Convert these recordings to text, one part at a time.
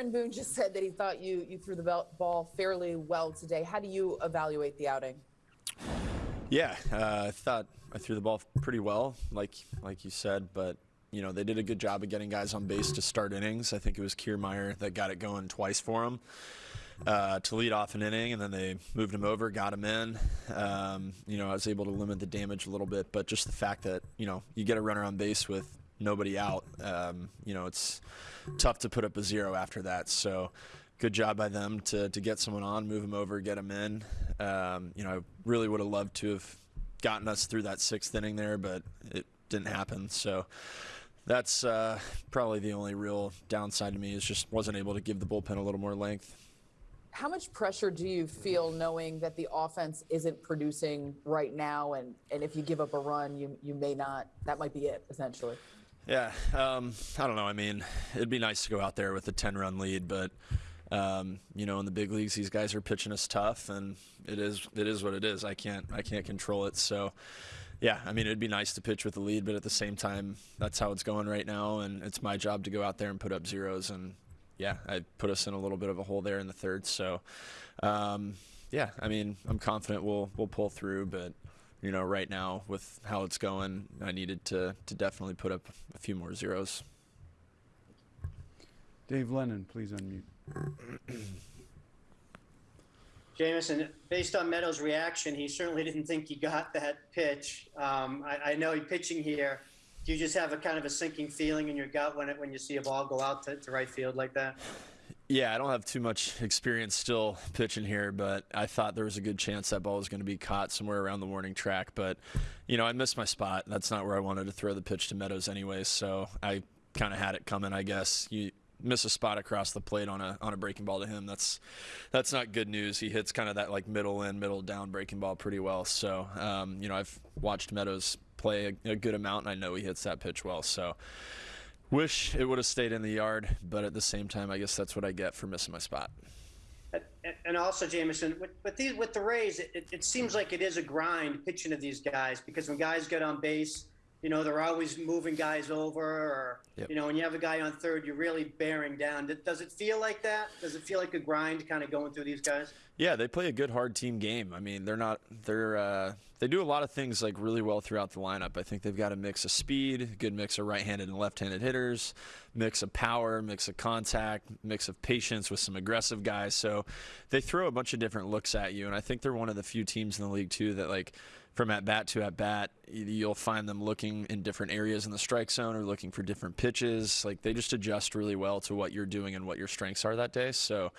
Aaron Boone just said that he thought you you threw the ball fairly well today. How do you evaluate the outing? Yeah, uh, I thought I threw the ball pretty well, like like you said, but you know they did a good job of getting guys on base to start innings. I think it was Kiermaier that got it going twice for him uh, to lead off an inning, and then they moved him over, got him in. Um, you know, I was able to limit the damage a little bit, but just the fact that you know you get a runner on base with nobody out, um, you know, it's tough to put up a zero after that. So good job by them to, to get someone on, move him over, get him in. Um, you know, I really would have loved to have gotten us through that sixth inning there, but it didn't happen. So that's uh, probably the only real downside to me is just wasn't able to give the bullpen a little more length. How much pressure do you feel knowing that the offense isn't producing right now, and, and if you give up a run, you you may not. That might be it essentially. Yeah, um, I don't know. I mean, it'd be nice to go out there with a 10-run lead, but um, you know, in the big leagues, these guys are pitching us tough, and it is it is what it is. I can't I can't control it. So, yeah, I mean, it'd be nice to pitch with the lead, but at the same time, that's how it's going right now, and it's my job to go out there and put up zeros. And yeah, I put us in a little bit of a hole there in the third. So, um, yeah, I mean, I'm confident we'll we'll pull through, but you know, right now with how it's going, I needed to to definitely put up a few more zeros. Dave Lennon, please unmute. Jameson, based on Meadows' reaction, he certainly didn't think he got that pitch. Um, I, I, know he's pitching here. Do you just have a kind of a sinking feeling in your gut when it, when you see a ball go out to, to right field like that? Yeah, I don't have too much experience still pitching here, but I thought there was a good chance that ball was going to be caught somewhere around the warning track. But, you know, I missed my spot. That's not where I wanted to throw the pitch to Meadows anyway, so I kind of had it coming, I guess. You miss a spot across the plate on a on a breaking ball to him, that's that's not good news. He hits kind of that like middle in, middle down breaking ball pretty well. So um, you know, I've watched Meadows play a, a, good amount, and I know he hits that pitch well. So wish it would have stayed in the yard, but at the same time, I guess that's what I get for missing my spot. And also, Jameson, with, with, these, with the Rays, it, it seems like it is a grind pitching to these guys because when guys get on base, you know, they're always moving guys over, or yep. you know, when you have a guy on third, you're really bearing down. Does it feel like that? Does it feel like a grind, kind of going through these guys? Yeah, they play a good hard team game. I mean, they're not they're uh, they do a lot of things like really well throughout the lineup. I think they've got a mix of speed, good mix of right-handed and left-handed hitters, mix of power, mix of contact, mix of patience with some aggressive guys. So they throw a bunch of different looks at you, and I think they're one of the few teams in the league too that like from at bat to at bat, you'll find them looking in different areas in the strike zone or looking for different pitches. Like they just adjust really well to what you're doing and what your strengths are that day. So,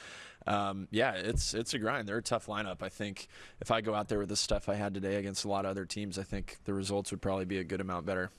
um, yeah, it's it's a grind. They're a tough lineup. I think if I go out there with the stuff I had today against a lot of other teams, I think the results would probably be a good amount better.